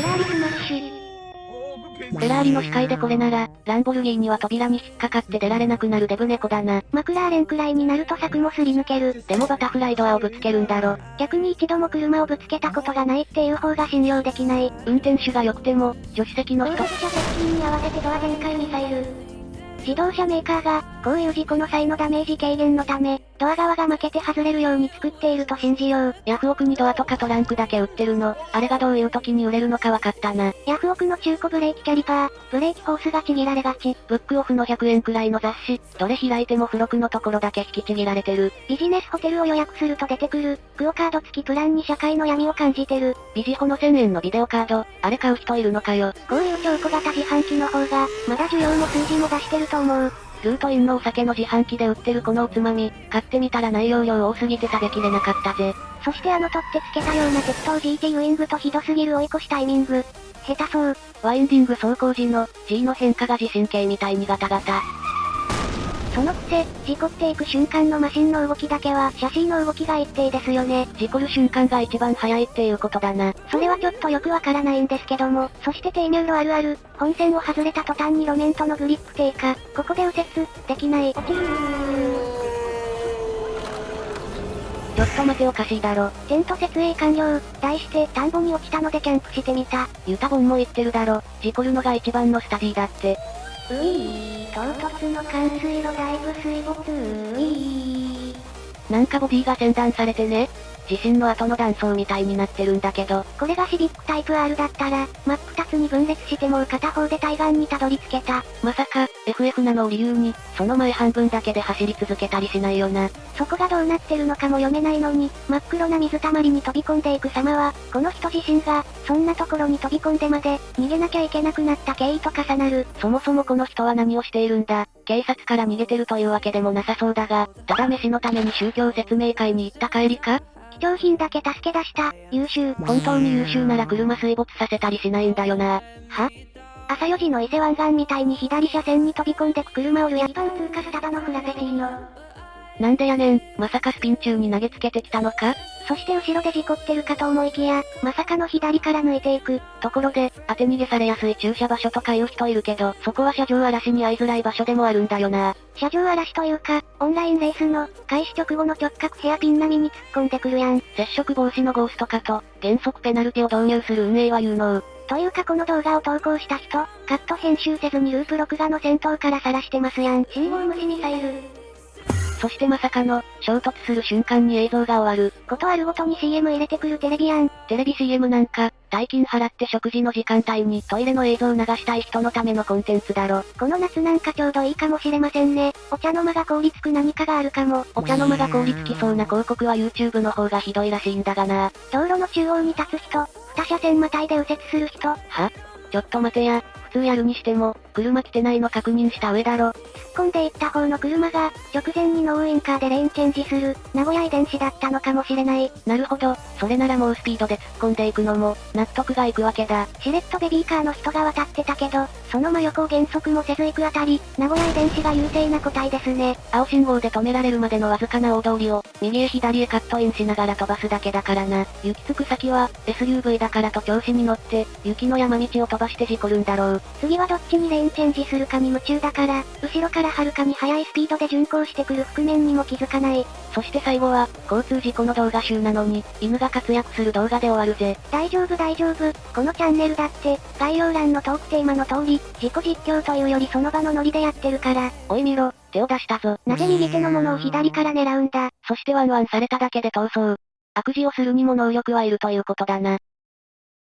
フェラーリスマッシュ。フェラーリの視界でこれなら、ランボルギーニは扉に引っかかって出られなくなるデブ猫だな。マクラーレンくらいになると柵もすり抜ける。でもバタフライドアをぶつけるんだろ。逆に一度も車をぶつけたことがないっていう方が信用できない。運転手が良くても、助手席の人後続車接近に合わせてドア全開ミサイル。自動車メーカーが、こういう事故の際のダメージ軽減のため、ドア側が負けて外れるように作っていると信じよう。ヤフオクにドアとかトランクだけ売ってるの。あれがどういう時に売れるのか分かったな。ヤフオクの中古ブレーキキャリパー、ブレーキホースがちぎられがち。ブックオフの100円くらいの雑誌、どれ開いても付録のところだけ引きちぎられてる。ビジネスホテルを予約すると出てくる、クオカード付きプランに社会の闇を感じてる。ビジホの1000円のビデオカード、あれ買う人いるのかよ。こういう超小型自販機の方が、まだ需要も数字も出してると思う。ルートインのお酒の自販機で売ってるこのおつまみ、買ってみたら内容量多すぎて食べきれなかったぜ。そしてあの取ってつけたような適当 GT ウイングとひどすぎる追い越しタイミング。下手そう。ワインディング走行時の G の変化が地震計みたいにガタガタ。そのくせ、事故っていく瞬間のマシンの動きだけは、シャシーの動きが一定ですよね。事故る瞬間が一番早いっていうことだな。それはちょっとよくわからないんですけども、そして低入路あるある、本線を外れた途端に路面とのグリップ低下、ここで右折、できない。落ちるちょっと待ておかしいだろ。テント設営完了。題して、田んぼに落ちたのでキャンプしてみた。ユタボンも言ってるだろ。事故るのが一番のスタディだって。ういー、唐突の冠水路だいぶ水没ういー。なんかボディが洗断されてね。地震の後の断層みたいになってるんだけど。これがシビックタイプ R だったら、真っ二つに分裂してもう片方で対岸にたどり着けた。まさか、FF なのを理由に、その前半分だけで走り続けたりしないよな。そこがどうなってるのかも読めないのに、真っ黒な水たまりに飛び込んでいく様は、この人自身が、そんなところに飛び込んでまで、逃げなきゃいけなくなった経緯と重なる。そもそもこの人は何をしているんだ警察から逃げてるというわけでもなさそうだが、ただ飯のために宗教説明会に行った帰りか？貴重品だけ助け出した、優秀。本当に優秀なら車水没させたりしないんだよな。は？朝4時の伊勢湾岸みたいに左車線に飛び込んでく車をルヤ一番通過スタバのフラペチーノ。なんでやねん、まさかスピン中に投げつけてきたのか？そして後ろで事故ってるかと思いきや、まさかの左から抜いていく。ところで、当て逃げされやすい駐車場所とか言う人いるけど、そこは車上荒らしに遭いづらい場所でもあるんだよな。車上荒らしというか、オンラインレースの、開始直後の直角ヘアピン並みに突っ込んでくるやん。接触防止のゴースト化と、原則ペナルティを導入する運営は有能。というかこの動画を投稿した人、カット編集せずにループ録画の先頭から晒してますやん。信号無視ミサイル。そしてまさかの、衝突する瞬間に映像が終わる。ことあるごとに CM 入れてくるテレビやん。テレビ CM なんか、大金払って食事の時間帯にトイレの映像を流したい人のためのコンテンツだろ。この夏なんかちょうどいいかもしれませんね。お茶の間が凍りつく何かがあるかも。お茶の間が凍りつきそうな広告は YouTube の方がひどいらしいんだがな。道路の中央に立つ人、二車線またいで右折する人。は？ちょっと待てや、普通やるにしても、車来てないの確認した上だろ。突っ込んでいった方の車が、直前にノーウインカーでレーンチェンジする、名古屋遺伝子だったのかもしれない。なるほど、それならもうスピードで突っ込んでいくのも、納得がいくわけだ。しれっとベビーカーの人が渡ってたけど、その真横を減速もせず行くあたり、名古屋遺伝子が優勢な個体ですね。青信号で止められるまでのわずかな大通りを、右へ左へカットインしながら飛ばすだけだからな。行き着く先は、SUV だからと調子に乗って、雪の山道を飛ばして事故るんだろう。次はどっちにレーチェンジするかに夢中だから、後ろからはるかに速いスピードで巡航してくる覆面にも気づかない。そして最後は、交通事故の動画集なのに、犬が活躍する動画で終わるぜ。大丈夫大丈夫。このチャンネルだって、概要欄のトークテーマの通り、自己実況というよりその場のノリでやってるから。おい見ろ、手を出したぞ。なぜ右手のものを左から狙うんだ。そしてワンワンされただけで逃走。悪事をするにも能力はいるということだな。